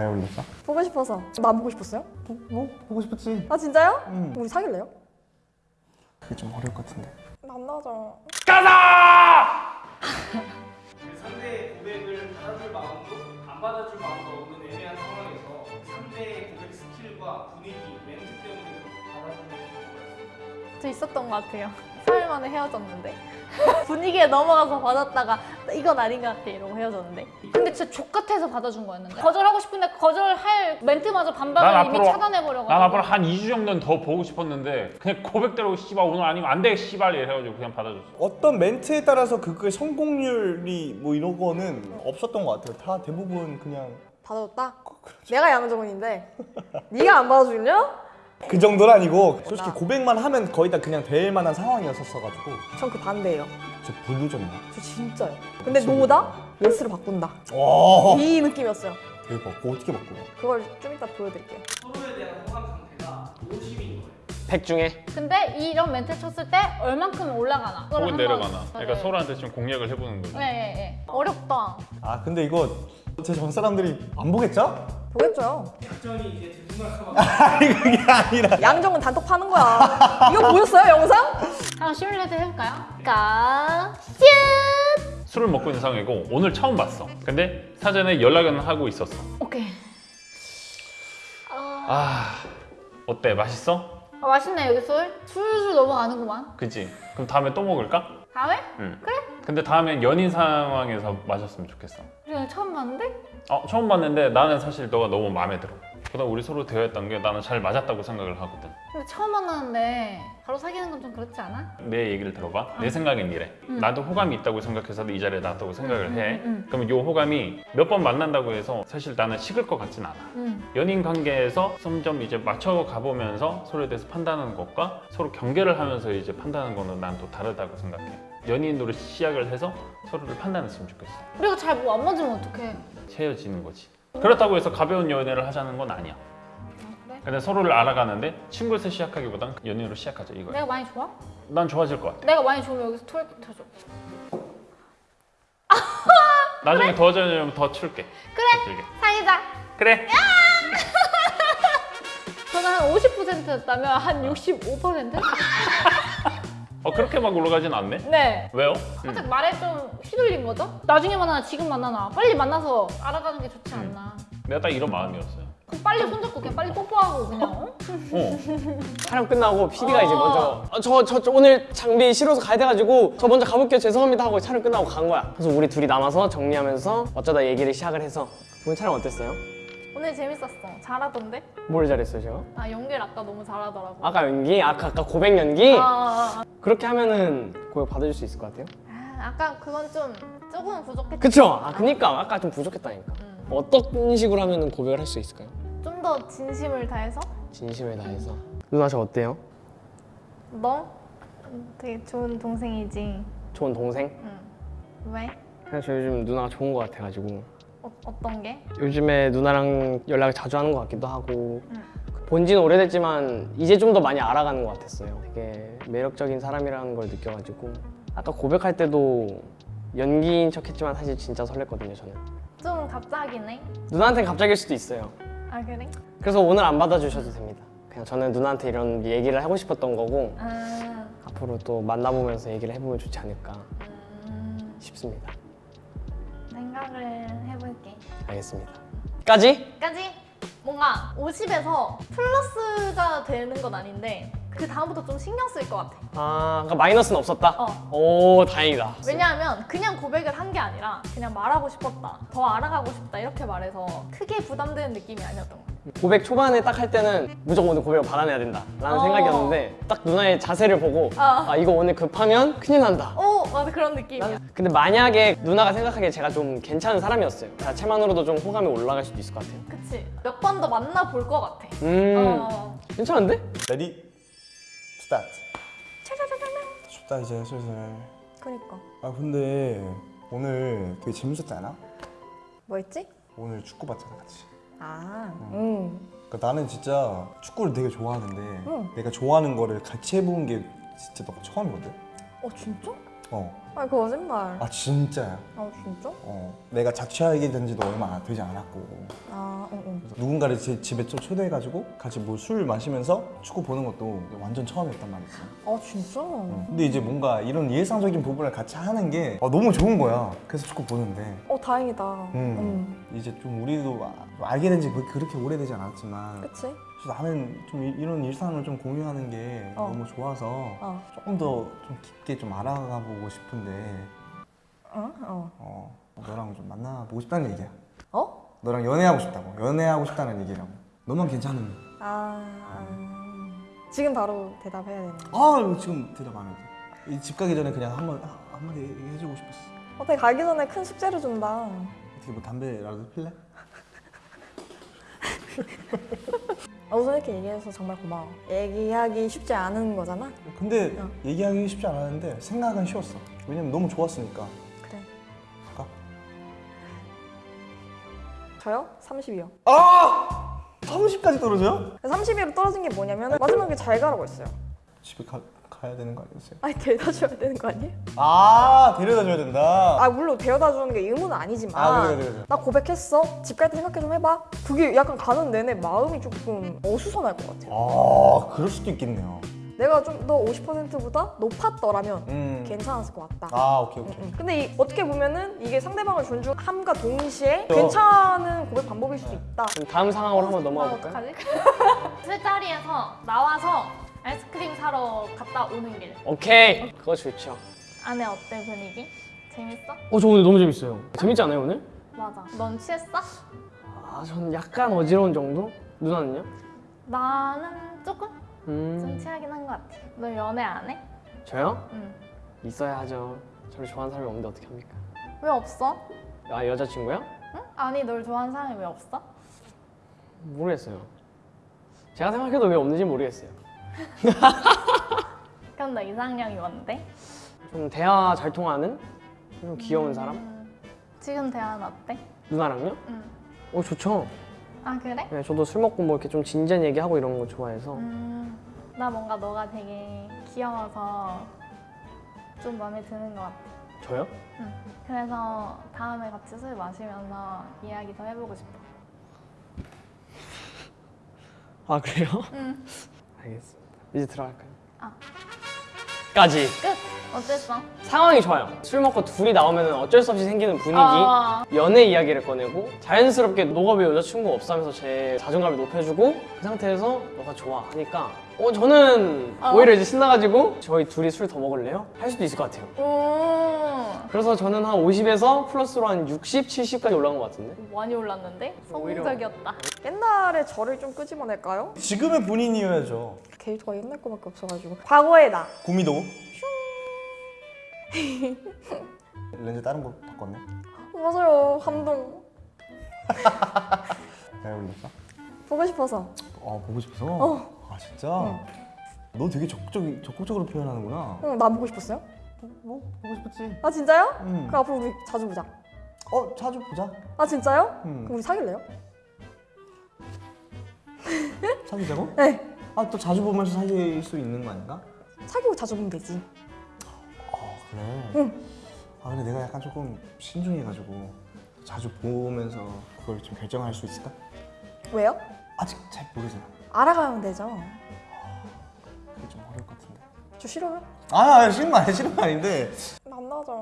잘 어울렸어? 보고 싶어서 나안 보고 싶었어요? 뭐? 보고 싶었지 아 진짜요? 응 우리 사귈래요? 그게 좀 어려울 것 같은데 만나자 상대의 고백을 받아줄 마음도 안 받아줄 마음도 없는 애매한 상황에서 상대의 고백 스킬과 분위기, 멘트 때문에 받아주는 게저 있었던 것 같아요. 3일 만에 헤어졌는데. 분위기에 넘어가서 받았다가 이건 아닌 것 같아 이러고 헤어졌는데. 근데 진짜 족같아서 받아준 거였는데. 거절하고 싶은데 거절할 멘트마저 난 반박을 이미 앞으로- 차단해버려가지고. 난 앞으로 한 2주 정도는 더 보고 싶었는데 그냥 고백대로 씨발 오늘 아니면 안 돼 씨발 이래가지고 그냥 받아줬어. 어떤 멘트에 따라서 그거의 성공률이 뭐 이런 거는 없었던 것 같아요. 다 대부분 그냥 받아줬다? 내가 양정은인데. 네가 안 받아주냐? 그 정도는 아니고 솔직히 고백만 하면 거의 다 그냥 될 만한 상황이었었어가지고. 전 그 반대예요. 저 불르졌나? 저 진짜요. 근데 노다? 예스로 바꾼다. 와. 이 느낌이었어요. 대박. 그거 어떻게 바꾸냐 그걸 좀 이따 보여드릴게요. 서로에 대한 호감 상태가 50인 거예요. 100 중에? 근데 이런 멘트 쳤을 때 얼만큼 올라가나? 혹은 내려가나? 그러니까 네. 서로한테 좀 공략을 해보는 거지. 네, 네, 네. 어렵다. 아 근데 이거 제 전 사람들이 안 보겠죠? 보겠죠. 작전이 이제 아니 그게 아니라 양정은 단톡 파는 거야 이거 보였어요 영상? 한번 시뮬레이트 해볼까요? 가 슛! 술을 먹고 있는 상황이고 오늘 처음 봤어 근데 사전에 연락은 하고 있었어 오케이 아 어때 맛있어? 아, 맛있네 여기 술 술술 넘어가는구만 그치? 그럼 다음에 또 먹을까? 다음에? 응 그래. 근데 다음엔 연인 상황에서 마셨으면 좋겠어 오늘 처음 봤는데? 어 처음 봤는데 나는 사실 너가 너무 마음에 들어 그다음 우리 서로 대화했던 게 나는 잘 맞았다고 생각을 하거든 근데 처음 만났는데 바로 사귀는 건 좀 그렇지 않아? 내 얘기를 들어봐. 내 생각엔 이래. 나도 호감이 있다고 생각해서 이 자리에 놨다고 생각을 음, 해. 음, 음. 그러면 이 호감이 몇 번 만난다고 해서 사실 나는 식을 것 같진 않아. 응 연인 관계에서 점점 이제 맞춰 가 보면서 서로에 대해서 판단하는 것과 서로 경계를 하면서 이제 판단하는 거는 난 또 다르다고 생각해. 연인으로 시작을 해서 서로를 판단했으면 좋겠어. 우리가 잘 뭐 안 맞으면 어떡해 헤어지는 거지. 그렇다고 해서 가벼운 연애를 하자는 건 아니야. 그래? 근데 서로를 알아가는데 친구에서 시작하기보단 연인으로 시작하자 이거야. 내가 많이 좋아? 난 좋아질 것 같아. 내가 많이 좋으면 여기서 twerking 춰줘 나중에 도와주면 더 출게. 그래 더 길게. 사귀자 그래. 저는 한 50%였다면 한 65%? 어 그렇게 막 올라가진 않네. 네 왜요? 살짝 말에 좀 휘둘린 거죠? 나중에 만나나 지금 만나나 빨리 만나서 알아가는 게 좋지 않나 내가 딱 이런 마음이었어요. 그럼 빨리 손잡고 그냥 빨리 뽀뽀하고 그냥 어? 어. 촬영 끝나고 PD가 이제 어. 먼저 어, 저, 저, 저 오늘 장비 실어서 가야 돼가지고 저 먼저 가볼게요 죄송합니다 하고 촬영 끝나고 간 거야 그래서 우리 둘이 남아서 정리하면서 어쩌다 얘기를 시작을 해서 오늘 촬영 어땠어요? 오늘 재밌었어 잘하던데? 뭘 잘했어요 제가? 아 연기를 아까 너무 잘하더라고 아까 연기? 아까, 아까 고백 연기? 아, 아, 아. 그렇게 하면은 고백 받아줄 수 있을 것 같아요? 아, 아까 그건 좀 조금은 부족했지 그쵸? 아 그니까 아까 좀 부족했다니까 음. 어떤 식으로 하면은 고백을 할 수 있을까요? 좀 더 진심을 다해서 진심을 다해서 누나 저 어때요? 너 되게 좋은 동생이지 좋은 동생? 응. 왜? 그냥 저 요즘 누나가 좋은 것 같아가지고 어, 어떤 게? 요즘에 누나랑 연락을 자주 하는 것 같기도 하고 응. 본 지는 오래됐지만 이제 좀 더 많이 알아가는 것 같았어요. 되게 매력적인 사람이라는 걸 느껴가지고 아까 고백할 때도 연기인 척 했지만 사실 진짜 설렜거든요 저는. 좀 갑자기네? 누나한테는 갑자기일 수도 있어요. 아 그래? 그래서 오늘 안 받아주셔도 됩니다. 그냥 저는 누나한테 이런 얘기를 하고 싶었던 거고 아, 앞으로 또 만나보면서 얘기를 해보면 좋지 않을까 음, 싶습니다. 생각을 알겠습니다 까지? 까지 뭔가 50에서 플러스가 되는 건 아닌데 그 다음부터 좀 신경 쓸 것 같아 아 그러니까 마이너스는 없었다? 어. 오 다행이다 왜냐하면 그냥 고백을 한 게 아니라 그냥 말하고 싶었다 더 알아가고 싶다 이렇게 말해서 크게 부담되는 느낌이 아니었던 것 같아 고백 초반에 딱 할 때는 무조건 오늘 고백을 받아내야 된다 라는 어. 생각이었는데 딱 누나의 자세를 보고 어. 아 이거 오늘 급하면 큰일 난다. 오 맞아. 그런 느낌이야. 근데 만약에 누나가 생각하기에 제가 좀 괜찮은 사람이었어요. 자체만으로도 좀 호감이 올라갈 수도 있을 것 같아요. 그치. 몇 번 더 만나볼 것 같아. 음. 어. 괜찮은데? ready start 춥다 이제 슬슬. 그니까. 아 근데 오늘 되게 재밌었지 않아? 뭐 했지? 오늘 축구 봤잖아 같이 아 응. 그러니까 나는 진짜 축구를 되게 좋아하는데 응. 내가 좋아하는 거를 같이 해본 게 진짜 너가 처음이거든? 어 진짜? 어 아 거짓말. 아 진짜야. 아 진짜? 어, 내가 자취하게 된 지도 얼마 되지 않았고 아 응, 응. 그래서 누군가를 제 집에 좀 초대해가지고 같이 뭐 술 마시면서 축구 보는 것도 완전 처음이었단 말이지. 아 진짜? 어. 근데 이제 뭔가 이런 일상적인 부분을 같이 하는 게 아, 너무 좋은 거야. 그래서 축구 보는데 어 다행이다. 음. 이제 좀 우리도 아- 좀 알게 된 지 그렇게 오래되지 않았지만 그치? 나는 좀 이- 이런 일상을 좀 공유하는 게 어. 너무 좋아서 어. 조금 더 좀 깊게 좀 알아가 보고 싶은데 어? 어. 어, 너랑 좀 만나보고 싶다는 얘기야. 어? 너랑 연애하고 싶다고. 연애하고 싶다는 얘기라고. 너만 괜찮으면. 아, 아. 지금 바로 대답해야 되는 거. 아 지금 대답 안 해도 집 가기 전에 그냥 한번 아, 한마디 얘기해주고 싶었어. 어떻게 가기 전에 큰 숙제를 준다. 어떻게 뭐 담배라도 필래? 아, 우선 이렇게 얘기해서 정말 고마워. 얘기하기 쉽지 않은 거잖아. 근데 어. 얘기하기 쉽지 않았는데 생각은 쉬웠어. 왜냐면 너무 좋았으니까. 그래. 갈까? 저요? 30이요. 아! 30까지 떨어져요? 30위로 떨어진 게 뭐냐면 마지막에 잘 가라고 했어요. 집에 가, 가야 되는 거 아니었어요? 아니 데려다 줘야 되는 거 아니에요? 아 데려다 줘야 된다. 아 물론 데려다 주는 게 의무는 아니지만 아, 그래, 그래, 그래. 나 고백했어. 집 갈 때 생각해 좀 해봐. 그게 약간 가는 내내 마음이 조금 어수선할 것 같아요. 아 그럴 수도 있겠네요. 내가 좀 더 50%보다 높았더라면 음. 괜찮았을 것 같다. 아 오케이 오케이. 음. 근데 이- 어떻게 보면은 이게 상대방을 존중함과 동시에 괜찮은 고백 방법일 수도 있다. 그럼 다음 상황으로 한번 넘어가 아, 볼까요? 어떡하지? 술자리에서 나와서 아이스크림 사러 갔다 오는 길. 오케이 그거 좋죠 안에 어때 분위기? 재밌어? 어저 오늘 너무 재밌어요 재밌지 않아요 오늘? 맞아. 넌 취했어? 아전 약간 어지러운 정도? 누나는요? 나는 조금 좀음 취하긴 한 것 같아. 너 연애 안 해? 저요? 응. 있어야 하죠 저를 좋아하는 사람이 없는데 어떻게 합니까? 왜 없어? 아 여자친구요? 응? 아니 널 좋아하는 사람이 왜 없어? 모르겠어요 제가 생각해도 왜 없는지 모르겠어요 그럼 너 이상형이 뭔데? 좀 대화 잘 통하는 좀 귀여운 사람? 음, 지금 대화는 어때? 누나랑요? 응. 어 좋죠 아 그래? 네, 저도 술 먹고 뭐 이렇게 좀 진지한 얘기하고 이런 거 좋아해서 음, 나 뭔가 너가 되게 귀여워서 좀 마음에 드는 것 같아. 저요? 응. 그래서 다음에 같이 술 마시면서 이야기 더 해보고 싶어. 아 그래요? 응. 알겠습니다 이제 들어갈까요? 아. 까지 끝. 어땠어? 상황이 좋아요 술 먹고 둘이 나오면 어쩔 수 없이 생기는 분위기 어, 연애 이야기를 꺼내고 자연스럽게 너가 왜 여자친구 없어 하면서 제 자존감을 높여주고 그 상태에서 너가 좋아 하니까 어 저는 어. 오히려 이제 신나가지고 저희 둘이 술 더 먹을래요? 할 수도 있을 것 같아요 오. 그래서 저는 한 50에서 플러스로 한 60, 70까지 올라간 것 같은데 많이 올랐는데? 성공적이었다. 옛날에 저를 좀 끄집어낼까요? 지금의 본인이어야죠. 캐릭터가 옛날 거밖에 없어가지고 과거의 나. 구미도. 렌즈 다른 거 바꿨네. 맞아요. 감동. 잘 어울렸어? 보고 싶어서. 아 보고 싶어서. 어. 아 진짜. 너 되게 적극적 적극적으로 표현하는구나. 응, 나 보고 싶었어요? 뭐 보고 싶었지. 아 진짜요? 응. 그럼 앞으로 우리 자주 보자. 어 자주 보자. 아 진짜요? 응. 그럼 우리 사귈래요? 사귀자고? 네. 아 또 자주 보면서 사귈 수 있는 거 아닌가? 사귀고 자주 보면 되지. 아 그래. 응. 아 근데 내가 약간 조금 신중해가지고 자주 보면서 그걸 좀 결정할 수 있을까? 왜요? 아직 잘 모르잖아. 알아가면 되죠. 그게 좀 어려울 것 같은데. 저 싫어요? 아, 아 싫은 거 아니야 싫은 거 아닌데 만나자.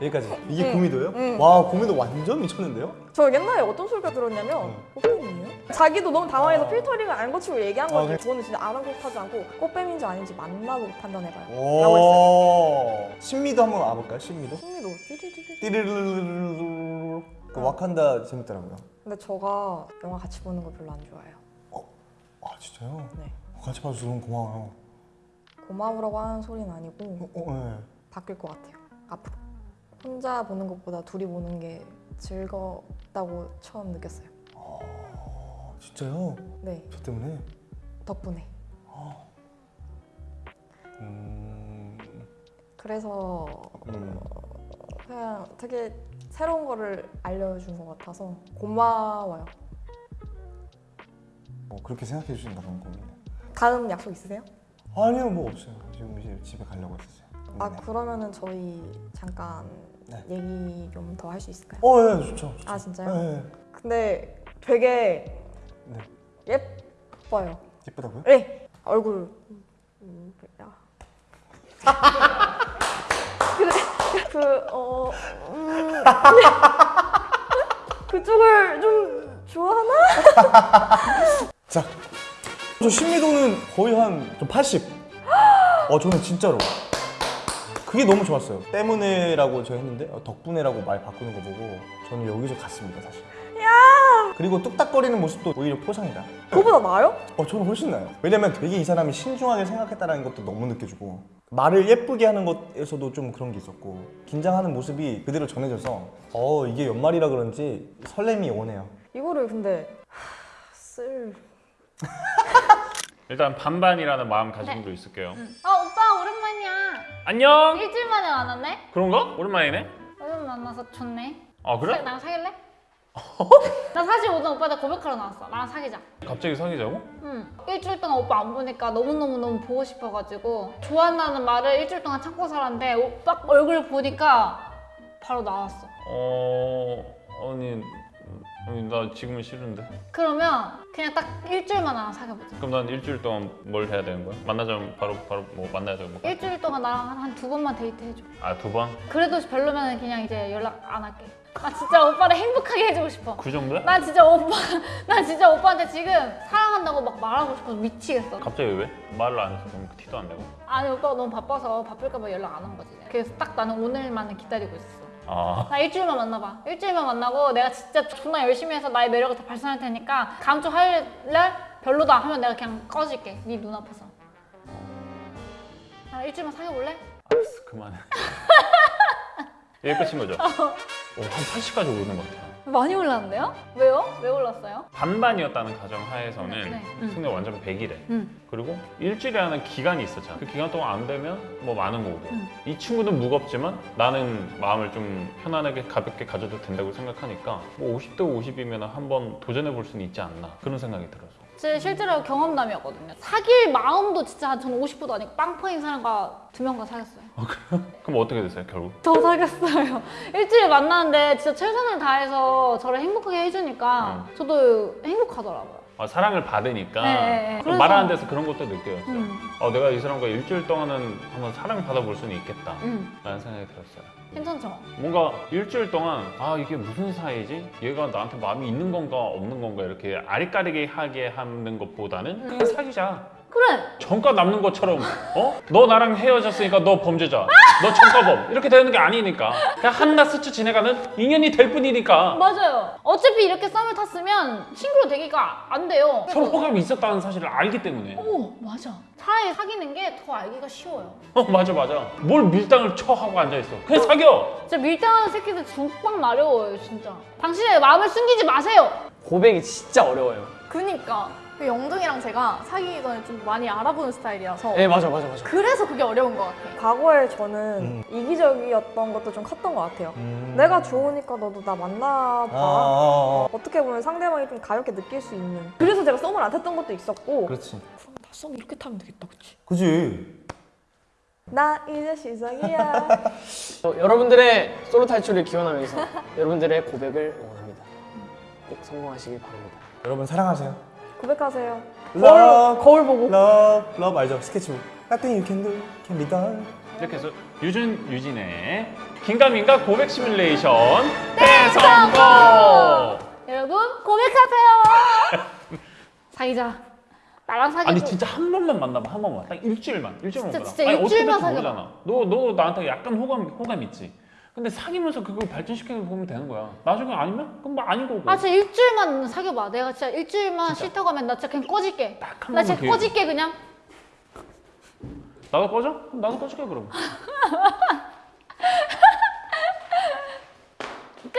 여기까지. 이게 응. 고미도예요? 응. 와 고미도 완전 미쳤는데요? 저 옛날에 어떤 소리가 들었냐면 꽃뱀이에요? 자기도 너무 당황해서 필터링을 안 거치고 얘기한 아, 거지. 그래? 저는 진짜 아랑곳하지 않고 꽃뱀인지 아닌지 만나보고 판단해봐요. 라고 했어요. 신미도 한번 와볼까요? 신미도? 흥미도 띠리리리. 띠르르르르르. 그 어. 재밌더라고요. 근데 저가 영화 같이 보는 거 별로 안 좋아해요. 아 진짜요? 네. 같이 봐줘서 너무 고마워요. 고마우라고 하는 소리는 아니고 어, 어, 네. 바뀔 것 같아요. 앞으로. 혼자 보는 것보다 둘이 보는 게 즐겁다고 처음 느꼈어요. 아 진짜요? 네. 저 때문에? 덕분에. 음. 그래서 음. 그냥 되게 새로운 거를 알려준 것 같아서 고마워요. 뭐 그렇게 생각해 주신다 그런 고민. 다음 약속 있으세요? 아니요 뭐 없어요. 지금 이제 집에 가려고 했었어요. 아 네. 그러면은 저희 잠깐 네. 얘기 좀 더 할 수 있을까요? 어, 예, 좋죠. 좋죠. 아 진짜요? 예, 예. 근데 되게 네. 예뻐요. 예쁘다고요? 네 얼굴. 음, 야. 근데 그 어 음, 그쪽을 좀 좋아하나? 자, 저 신미도는 거의 한 좀 80. 어, 저는 진짜로. 그게 너무 좋았어요. 때문에라고 제가 했는데 어, 덕분에라고 말 바꾸는 거 보고 저는 여기서 갔습니다, 사실. 야! 그리고 뚝딱거리는 모습도 오히려 포상이다. 그거보다 나아요? 어, 저는 훨씬 나요. 왜냐면 되게 이 사람이 신중하게 생각했다는 것도 너무 느껴지고 말을 예쁘게 하는 것에서도 좀 그런 게 있었고 긴장하는 모습이 그대로 전해져서 어, 이게 연말이라 그런지 설렘이 오네요. 이거를 근데 하, 쓸 일단 반반이라는 마음가짐도 있을게요. 아 오빠 오랜만이야. 안녕. 일주일 만에 만났네. 그런가? 오랜만이네. 오랜 만나서 좋네. 아 사- 그래? 나랑 사귈래? 나 사실 오늘 오빠한테 고백하러 나왔어. 나랑 사귀자. 갑자기 사귀자고? 응. 일주일 동안 오빠 안 보니까 너무너무너무 보고 싶어가지고 좋아한다는 말을 일주일 동안 참고 살았는데 오빠 얼굴 보니까 바로 나왔어. 어 아니 아니 나 지금은 싫은데. 그러면 그냥 딱 일주일만 나랑 사귀어보자. 그럼 난 일주일 동안 뭘 해야 되는 거야? 만나자면 바로 바로 뭐 만나야 되는 거야? 일주일 동안 나랑 한 두 번만 데이트 해줘. 아 두 번? 그래도 별로면 그냥 이제 연락 안 할게. 나 진짜 오빠를 행복하게 해주고 싶어. 그 정도야? 나 진짜 오빠, 나 진짜 오빠한테 지금 사랑한다고 막 말하고 싶어서 미치겠어. 갑자기 왜? 말을 안 해서 그럼 티도 안 내고? 아니 오빠가 너무 바빠서 바쁠까 봐 연락 안 한 거지. 그래서 딱 나는 오늘만을 기다리고 있었어. 아 나 일주일만 만나봐. 일주일만 만나고 내가 진짜 존나 열심히 해서 나의 매력을 다 발산할 테니까 다음 주 화요일 날 별로다 하면 내가 그냥 꺼질게. 네 눈앞에서. 나 일주일만 사귀어볼래? 알았어 그만해. 이게 끝인 거죠? 오, 한 80까지 오르는 것 같아요. 많이 올랐는데요? 왜요? 왜 올랐어요? 반반이었다는 가정 하에서는 네, 음. 승리 완전 100이래. 응. 그리고 일주일이라는 기간이 있었잖아. 그 기간 동안 안 되면 뭐 많은 거고. 음. 이 친구는 무겁지만 나는 마음을 좀 편안하게 가볍게 가져도 된다고 생각하니까 뭐 50대 50이면 한번 도전해 볼 수는 있지 않나 그런 생각이 들어서. 제 실제로 경험담이었거든요. 사귈 마음도 진짜 저는 50%도 아니고 빵퍼인 사람과 두 명과 사귀었어요. 그럼 어떻게 됐어요 결국? 저 사귀었어요. 일주일 만났는데 진짜 최선을 다해서 저를 행복하게 해주니까 저도 행복하더라고요. 아, 사랑을 받으니까 네, 네, 네. 그래서- 말 하는 데서 그런 것도 느껴졌어요. 음, 어, 내가 이 사람과 일주일 동안은 한번 사랑을 받아볼 수는 있겠다 음, 라는 생각이 들었어요. 괜찮죠? 뭔가 일주일 동안 아 이게 무슨 사이지? 얘가 나한테 마음이 있는 건가 없는 건가 이렇게 아리까리게 하게 하는 것보다는 그냥 사귀자. 그래. 전과 남는 것처럼 어? 너 나랑 헤어졌으니까 너 범죄자 너 전과범 이렇게 되는 게 아니니까 그냥 한낱 스쳐 지나가는 인연이 될 뿐이니까 맞아요. 어차피 이렇게 썸을 탔으면 친구로 되기가 안 돼요. 서로 호감이 있었다는 사실을 알기 때문에 오, 맞아. 차라리 사귀는 게 더 알기가 쉬워요. 어 맞아 맞아 뭘 밀당을 쳐 하고 앉아있어 그냥 사겨 진짜 밀당하는 새끼들 죽빵 마려워요, 진짜. 당신의 마음을 숨기지 마세요. 고백이 진짜 어려워요. 그니까 그 영등이랑 제가 사귀기 전에 좀 많이 알아보는 스타일이라서 네 맞아 맞아 맞아. 그래서 그게 어려운 것 같아. 과거에 저는 음. 이기적이었던 것도 좀 컸던 것 같아요. 음. 내가 좋으니까 너도 나 만나봐. 아, 아, 아. 어떻게 보면 상대방이 좀 가볍게 느낄 수 있는. 그래서 제가 썸을 안 탔던 것도 있었고. 그렇지. 그럼 나 썸 이렇게 타면 되겠다, 그치? 그지. 나 이제 시작이야. 저 여러분들의 솔로 탈출을 기원하면서 여러분들의 고백을 응원합니다. 꼭 성공하시길 바랍니다. 여러분 사랑하세요. 고백하세요. Love, 거울 보고. love, love 알죠? 스케치북. Nothing you can do can be done. 이렇게 해서 유준 유진의 긴가민가 고백 시뮬레이션 대성공 여러분, 고백하세요. 사귀자. 나랑 사귀자. 아니 진짜 한 번만 만나봐 한 번만 딱 일주일만 일주일만 진짜, 만나. 진짜 아니, 일주일만. 모르잖아 너너 나한테 약간 호감 호감 있지 근데 사귀면서 그걸 발전시키는 거 보면 되는 거야 나중에 아니면 그럼 뭐 아닌 거고 아, 진짜 일주일만 사귀어봐. 내가 진짜 일주일만 싫다고 하면 나 진짜 그냥 꺼질게. 나 진짜 기회 꺼질게, 그냥. 나도 꺼져? 그럼 나도 꺼질게 그럼 끝!